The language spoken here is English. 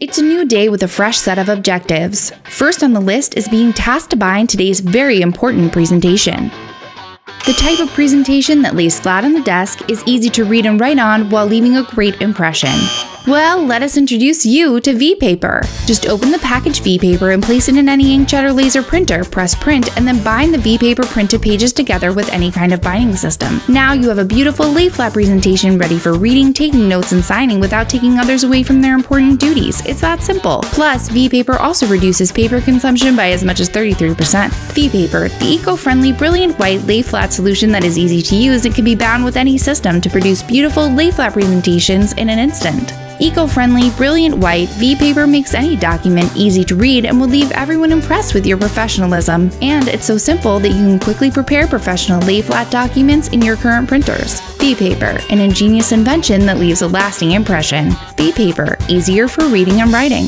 It's a new day with a fresh set of objectives. First on the list is being tasked to buy in today's very important presentation. The type of presentation that lays flat on the desk is easy to read and write on while leaving a great impression. Well, let us introduce you to V-Paper. Just open the package V-Paper and place it in any inkjet or laser printer, press print, and then bind the V-Paper printed pages together with any kind of binding system. Now you have a beautiful lay flat presentation ready for reading, taking notes, and signing without taking others away from their important duties. It's that simple. Plus, V-Paper also reduces paper consumption by as much as 33%. V-Paper, the eco-friendly, brilliant white lay flat solution that is easy to use and can be bound with any system to produce beautiful lay flat presentations in an instant. Eco-friendly, brilliant white, V-Paper makes any document easy to read and will leave everyone impressed with your professionalism. And it's so simple that you can quickly prepare professional lay-flat documents in your current printers. V-Paper, an ingenious invention that leaves a lasting impression. V-Paper, easier for reading and writing.